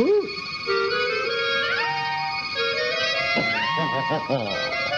Hoot!